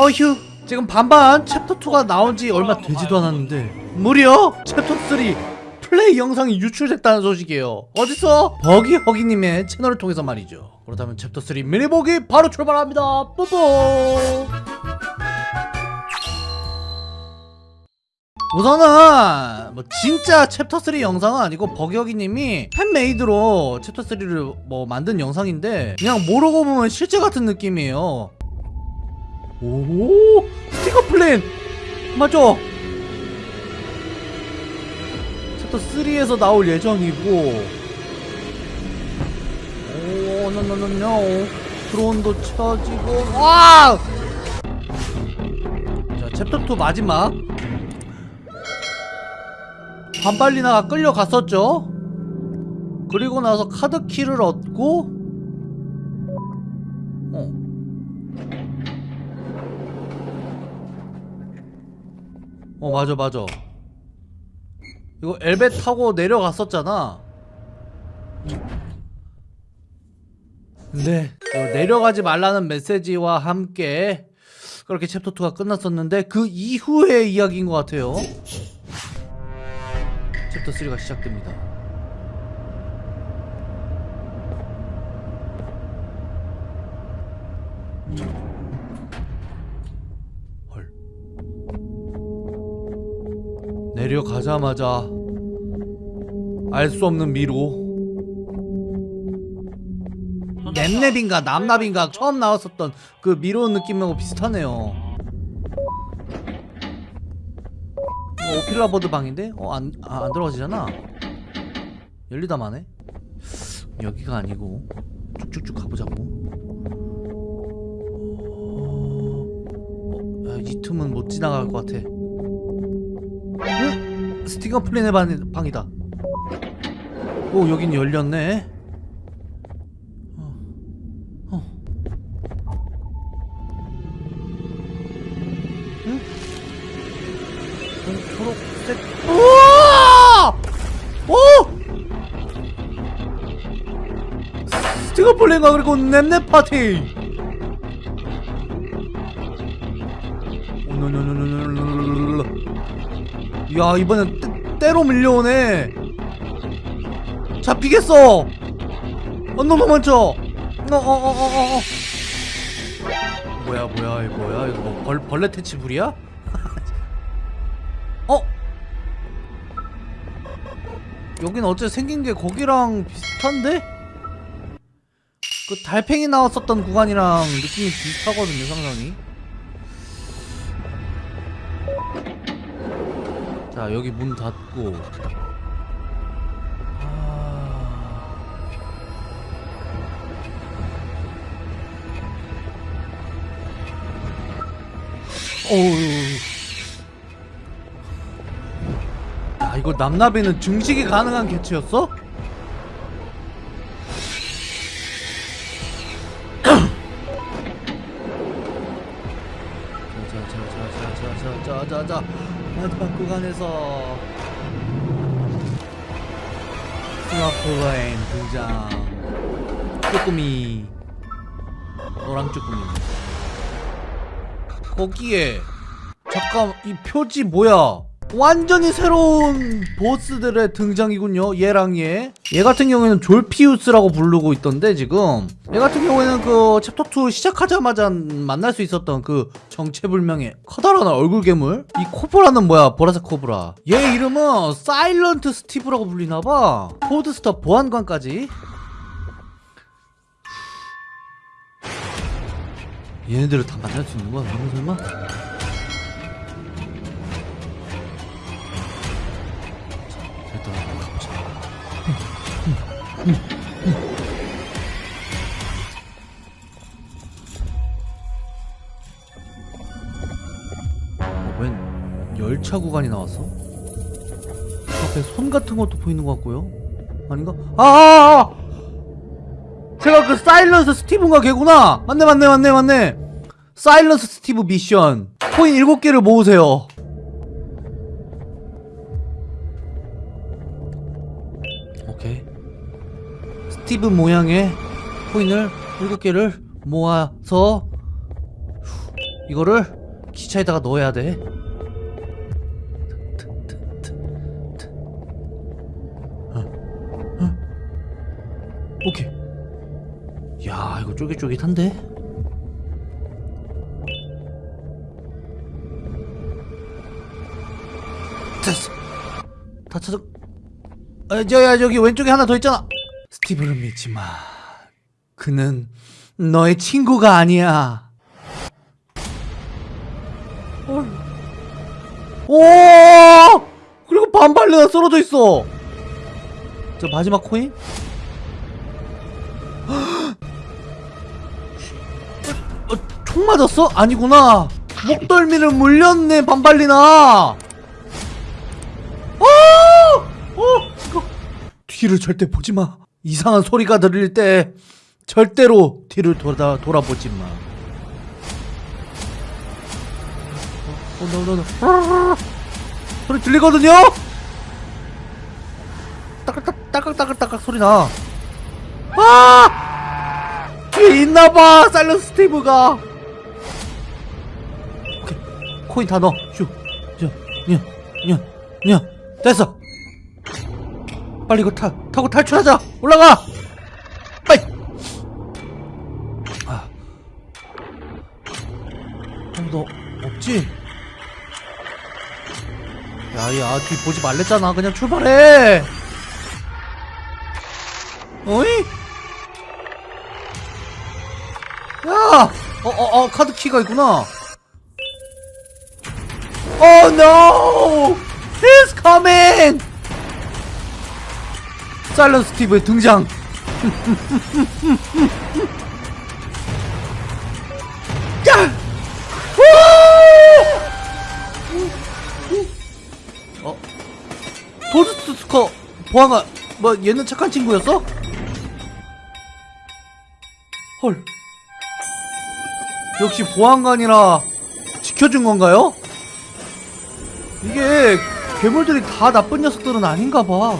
어휴. 지금 반반 챕터 2가 나온 지 얼마 되지도 않았는데. 무려 챕터 3 플레이 영상이 유출됐다는 소식이에요. 어디서? 버기허기님의 채널을 통해서 말이죠. 그렇다면 챕터 3 미니보기 바로 출발합니다. 뽀뽀 우선은 뭐 진짜 챕터 3 영상은 아니고 버기허기님이 fan-made로 챕터 3를 뭐 만든 영상인데 그냥 모르고 보면 실제 같은 느낌이에요 오 스팅어 플린 맞죠? 챕터 3에서 나올 예정이고. 오 no no no no 드론도 쳐지고. 와! 자 챕터 2 마지막. 반발리나가 끌려갔었죠? 그리고 나서 카드키를 얻고. 어 어 맞아 맞아. 이거 엘베 타고 내려갔었잖아. 이 내려가지 말라는 메시지와 함께 그렇게 챕터 2가 끝났었는데 그 이후의 이야기인 것 같아요. 챕터 3가 시작됩니다 헐 내려가자마자 알 수 없는 미로 랩랩인가 남납인가 처음 나왔었던 그 미로 느낌하고 비슷하네요 이거 오피라 버드 방인데? 어? 안, 아, 안 들어가지잖아 열리다 마네 여기가 아니고 쭉쭉쭉 가보자고 어, 야, 이 틈은 못 지나갈 것 같아 응? 스티커 플랜의 방, 방이다 오 여긴 열렸네 어. 어. 응? 어, 플랜과 그리고 냅냅 파티 야 이번엔 때, 때로 밀려오네 잡히겠어 어 너무 많죠 어어어어어 뭐야 뭐야 이거 뭐야 이거 뭐 벌, 벌레 퇴치불이야? 어? 여긴 어째 생긴 게 거기랑 비슷한데? 그 달팽이 나왔었던 구간이랑 느낌이 비슷하거든요 상당히 자 여기 문 닫고. 아... 어우 야 이거 남나비는 증식이 가능한 개체였어? 자자자자자자자자자 마지막 구간에서 스마플레인 등장 쭈꾸미 노랑 쭈꾸미. 거기에 잠깐 이 표지 뭐야 완전히 새로운 보스들의 등장이군요 얘랑 얘. 얘 같은 경우에는 졸피우스라고 부르고 있던데 지금. 얘 같은 경우에는 그 챕터 2 시작하자마자 만날 수 있었던 그 정체불명의 커다란 얼굴 괴물? 이 코브라는 뭐야? 보라색 코브라. 얘 이름은 사일런트 스티브라고 불리나봐. 토드스터 보안관까지. 얘네들을 다 만날 수 있는 거야 설마 어, 웬 열차 구간이 나왔어? 앞에 손 같은 것도 보이는 것 같고요. 아닌가? 아! 아, 아! 제가 그 사일런스 스티브인가 걔구나. 맞네 맞네 맞네 맞네. 사일런스 스티브 미션. 코인 7개를 모으세요. 스티브 모양의 코인을 7개를 모아서 이거를 기차에다가 넣어야 돼. 어, 어. 오케이. 야, 이거 쫄깃쫄깃한데? 됐어. 다 찾아. 아, 저, 야, 저기 왼쪽에 하나 더 있잖아. 스티브를 믿지 마. 그는 너의 친구가 아니야. 헐. 오! 그리고 반발레가 쓰러져 있어. 저 마지막 코인? 어, 총 맞았어? 아니구나. 목덜미를 물렸네, 반발리나. 어! 어! 이거 뒤를 절대 보지 마. 이상한 소리가 들릴 때 절대로 뒤를 돌아 돌아보지 마. 어, 너, 너, 너. 소리 들리거든요? 따깍따깍 따깍 따깍 따깍 소리 나. 아! 뒤에 있나봐, 사일런스 스티브가. 오케이. 코인 다 넣어. 슈. 저, 냐, 냐, 냐. 됐어. 빨리 이거 타, 타고 탈출하자. 올라가. 빨리. 아. 아무도 없지? 야 야 뒤 보지 말랬잖아. 그냥 출발해. 어이? 야! 어, 어, 어, 카드 키가 있구나. Oh no! He's coming! 사일런 스티브의 등장. 야! 우! 어? 도스트 스커 보아가 뭐 얘는 착한 친구였어? 헐. 역시 보안관이라 지켜준 건가요? 이게 괴물들이 다 나쁜 녀석들은 아닌가 봐.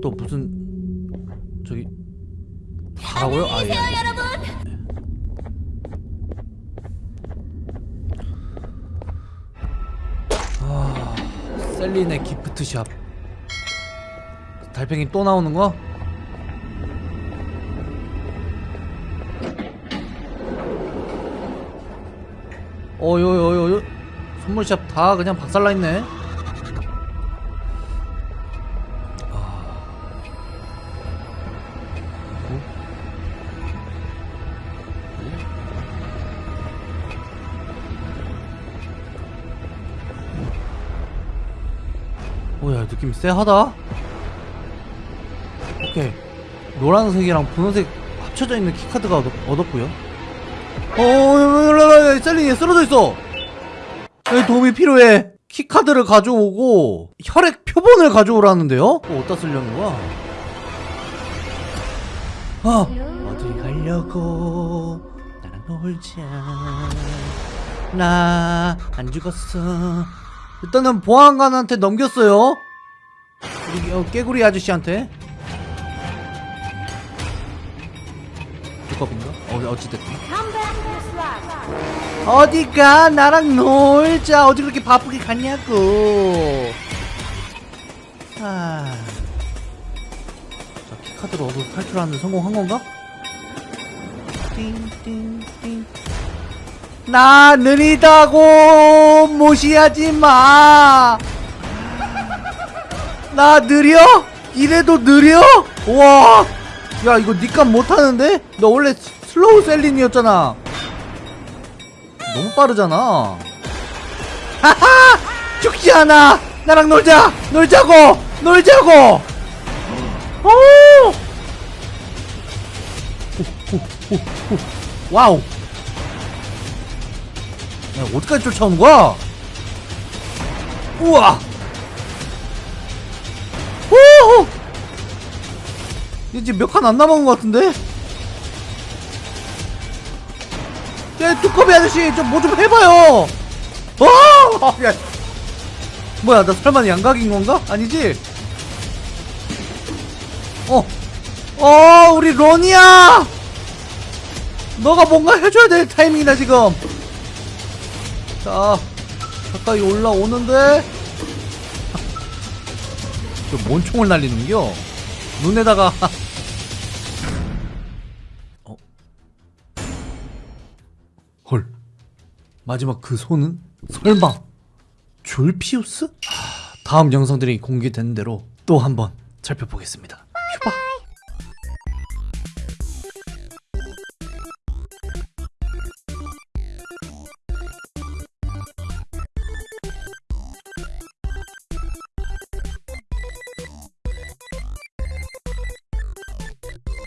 이건 또 무슨 저기 가라고요? 아 예. 아, 셀린의 기프트샵. 달팽이 또 나오는 거? 어요요요 선물샵 다 그냥 박살나 있네. 오야 느낌 쎄하다. 오케이 노란색이랑 분홍색 합쳐져 있는 keycard가 얻었, 얻었고요. 어, 셀린이 쓰러져 있어. 여기 도움이 필요해. keycard를 가져오고 혈액 표본을 가져오라는데요? 어, 어디다 쓰려는 거야? 아, 어디 가려고 나랑 놀자. 나 안 죽었어. 일단은 보안관한테 넘겼어요. 우리 어, 깨구리 아저씨한테. 두껍인가? 어, 어찌됐든. 어디가 나랑 놀자 어디 그렇게 바쁘게 갔냐고 아... 자 키카드로 탈출하는 데 성공한 건가? 띵띵띵 나 느리다고 무시하지 마. 나 느려? 이래도 느려? 와, 야 이거 니값 못하는데? 너 원래 슬로우 셀린이었잖아. 너무 빠르잖아. 하하! 죽지 않아! 나랑 놀자! 놀자고! 놀자고! 오! 오, 오, 오, 오. 와우! 야, 어디까지 쫓아오는 거야? 우와! 오! 이제 몇 칸 안 남은 것 같은데? 야, 두꺼비 아저씨, 좀 뭐 좀 해봐요! 어! 야. 뭐야, 나 설마 양각인 건가? 아니지? 어, 어 우리 론이야 너가 뭔가 해줘야 될 타이밍이다 지금 자 가까이 올라오는데? 저뭔 총을 날리는겨? 눈에다가. 어? 헐. 마지막 그 손은? 설마. 졸피우스? 하, 다음 영상들이 공개되는 대로 또 한번 살펴보겠습니다. 휴바